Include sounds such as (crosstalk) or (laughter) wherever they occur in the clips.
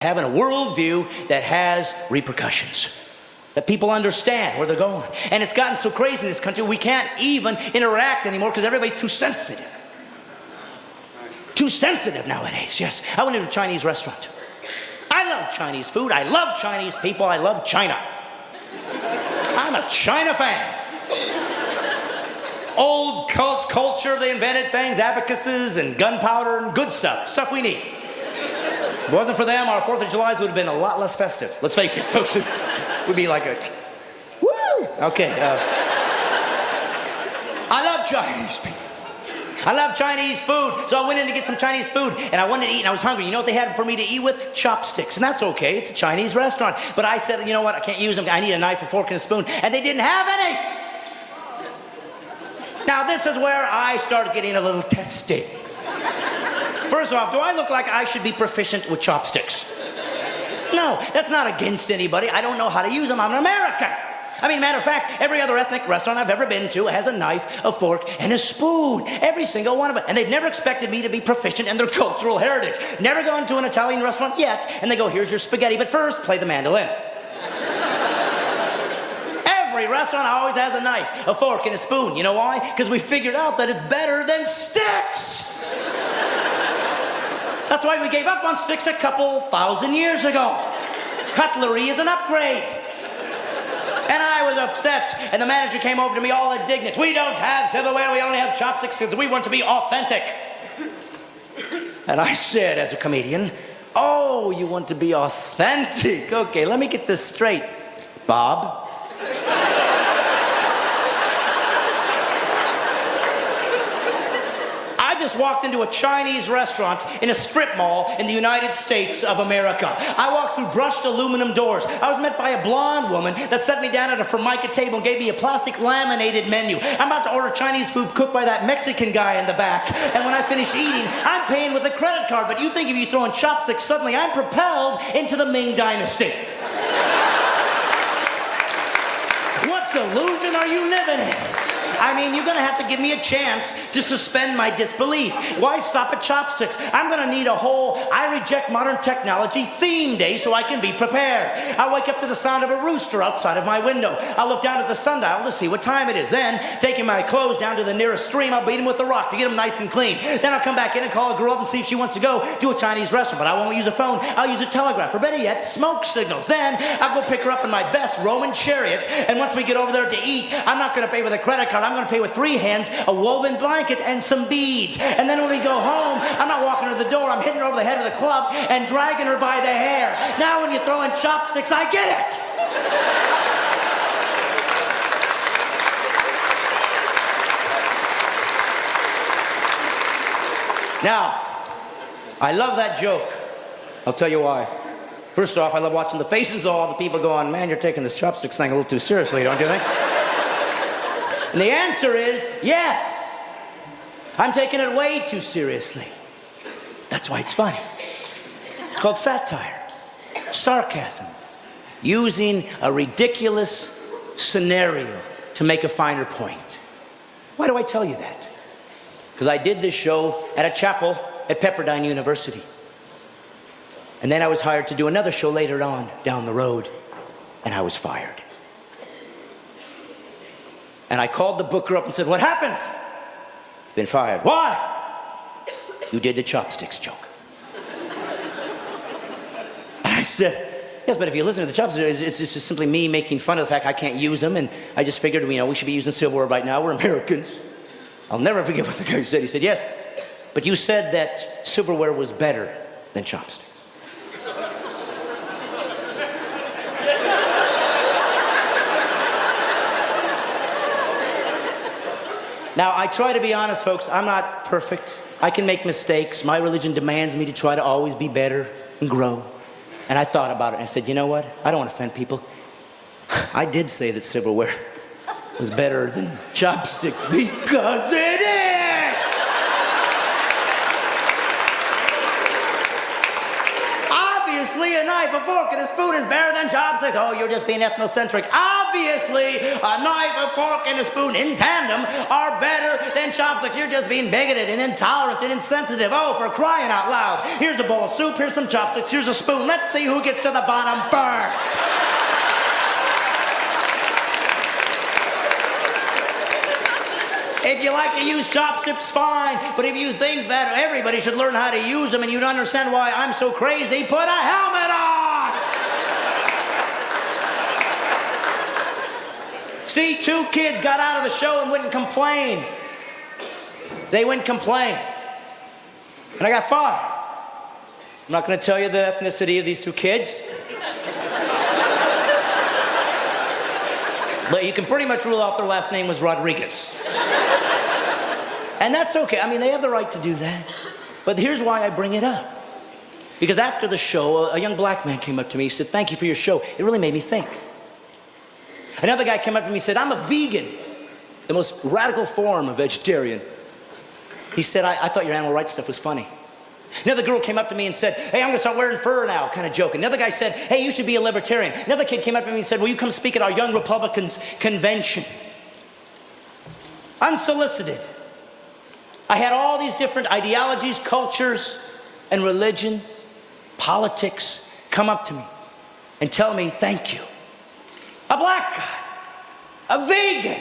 having a worldview that has repercussions. That people understand where they're going. And it's gotten so crazy in this country, we can't even interact anymore because everybody's too sensitive. Too sensitive nowadays, yes. I went into a Chinese restaurant. I love Chinese food. I love Chinese people. I love China. I'm a China fan. Old cult culture, they invented things, abacuses and gunpowder and good stuff, stuff we need. If it wasn't for them, our 4th of July would have been a lot less festive. Let's face it, folks. It would be like a, woo! Okay. Uh, I love Chinese people. I love Chinese food. So I went in to get some Chinese food and I wanted to eat and I was hungry. You know what they had for me to eat with? Chopsticks. And that's okay. It's a Chinese restaurant. But I said, you know what? I can't use them. I need a knife, a fork, and a spoon. And they didn't have any. Now, this is where I started getting a little testy. First off, do I look like I should be proficient with chopsticks? No, that's not against anybody. I don't know how to use them. I'm an American. I mean, matter of fact, every other ethnic restaurant I've ever been to has a knife, a fork, and a spoon. Every single one of them. And they've never expected me to be proficient in their cultural heritage. Never gone to an Italian restaurant yet, and they go, here's your spaghetti, but first, play the mandolin. every restaurant always has a knife, a fork, and a spoon. You know why? Because we figured out that it's better than sticks. That's why we gave up on sticks a couple thousand years ago. Cutlery is an upgrade. And I was upset, and the manager came over to me all indignant. We don't have silverware, we only have chopsticks because we want to be authentic. And I said, as a comedian, Oh, you want to be authentic? Okay, let me get this straight. Bob, just walked into a Chinese restaurant in a strip mall in the United States of America. I walked through brushed aluminum doors. I was met by a blonde woman that set me down at a formica table and gave me a plastic laminated menu. I'm about to order Chinese food cooked by that Mexican guy in the back. And when I finish eating, I'm paying with a credit card. But you think if you throw in chopsticks, suddenly I'm propelled into the Ming Dynasty. what delusion are you living in? I mean, you're gonna have to give me a chance to suspend my disbelief. Why stop at chopsticks? I'm gonna need a whole I reject modern technology theme day so I can be prepared. I wake up to the sound of a rooster outside of my window. I'll look down at the sundial to see what time it is. Then, taking my clothes down to the nearest stream, I'll beat them with a rock to get them nice and clean. Then I'll come back in and call a girl up and see if she wants to go to a Chinese restaurant. But I won't use a phone. I'll use a telegraph, or better yet, smoke signals. Then I'll go pick her up in my best Roman chariot. And once we get over there to eat, I'm not gonna pay with a credit card. I'm going to pay with three hands, a woven blanket, and some beads. And then when we go home, I'm not walking to the door. I'm hitting her over the head of the club and dragging her by the hair. Now when you throw in chopsticks, I get it. Now, I love that joke. I'll tell you why. First off, I love watching the faces of all the people going, man, you're taking this chopsticks thing a little too seriously, don't you think? And the answer is yes. I'm taking it way too seriously. That's why it's funny. It's called satire, sarcasm, using a ridiculous scenario to make a finer point. Why do I tell you that? Because I did this show at a chapel at Pepperdine University. And then I was hired to do another show later on down the road, and I was fired. And I called the booker up and said, What happened? Been fired. Why? You did the chopsticks joke. (laughs) I said, Yes, but if you listen to the chopsticks, it's, it's just simply me making fun of the fact I can't use them, and I just figured, you know, we should be using silverware right now. We're Americans. I'll never forget what the guy said. He said, Yes, but you said that silverware was better than chopsticks. Now, I try to be honest, folks. I'm not perfect. I can make mistakes. My religion demands me to try to always be better and grow. And I thought about it and I said, you know what? I don't want to offend people. (sighs) I did say that silverware was better than chopsticks (laughs) because it is! Obviously, a knife, a fork, and a spoon is better than chopsticks. Oh, you're just being ethnocentric. Obviously, a knife, a fork, and a spoon in tandem are better than chopsticks. You're just being bigoted and intolerant and insensitive. Oh, for crying out loud. Here's a bowl of soup, here's some chopsticks, here's a spoon. Let's see who gets to the bottom first. If you like to use chopsticks, fine. But if you think that everybody should learn how to use them and you don't understand why I'm so crazy, put a helmet on! See, two kids got out of the show and wouldn't complain. They wouldn't complain. And I got fired. I'm not going to tell you the ethnicity of these two kids. but you can pretty much rule out their last name was Rodriguez. And that's okay. I mean, they have the right to do that. But here's why I bring it up. Because after the show, a young black man came up to me. He said, Thank you for your show. It really made me think. Another guy came up to me and said, I'm a vegan, the most radical form of vegetarian. He said, I, I thought your animal rights stuff was funny. Another girl came up to me and said, Hey, I'm gonna start wearing fur now, kind of joking. Another guy said, Hey, you should be a libertarian. Another kid came up to me and said, Will you come speak at our Young Republicans convention? Unsolicited. I had all these different ideologies, cultures, and religions, politics come up to me and tell me thank you. A black guy, a vegan,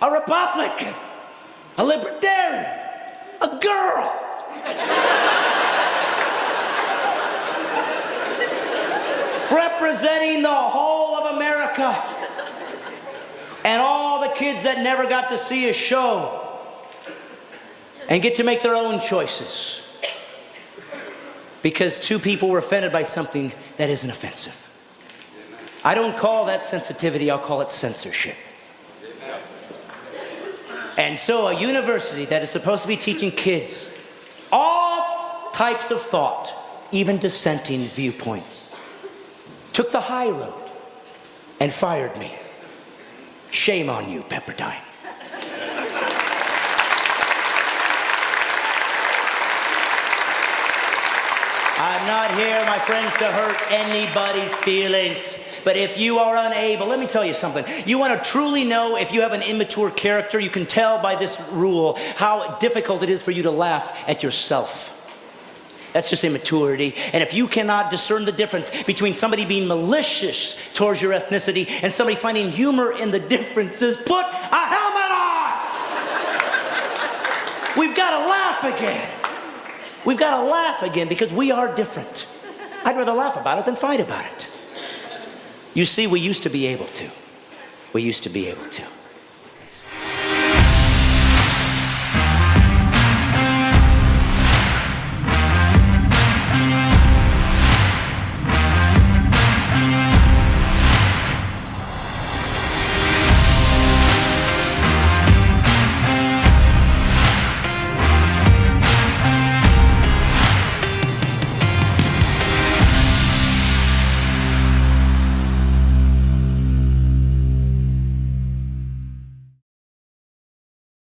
a Republican, a libertarian, a girl. (laughs) Representing the whole of America and all the kids that never got to see a show and get to make their own choices because two people were offended by something that isn't offensive. I don't call that sensitivity, I'll call it censorship. And so, a university that is supposed to be teaching kids all types of thought, even dissenting viewpoints, took the high road and fired me. Shame on you, Pepperdine. I'm not here, my friends, to hurt anybody's feelings. But if you are unable, let me tell you something. You want to truly know if you have an immature character, you can tell by this rule how difficult it is for you to laugh at yourself. That's just immaturity. And if you cannot discern the difference between somebody being malicious towards your ethnicity and somebody finding humor in the differences, put a helmet on! We've got to laugh again. We've got to laugh again because we are different. I'd rather laugh about it than fight about it. You see, we used to be able to. We used to be able to.